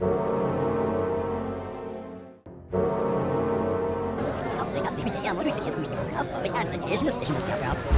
Auf sich, auf sich, ja, wo du dich jetzt nicht auf, ich ernst, ich muss, ich muss ja, ja.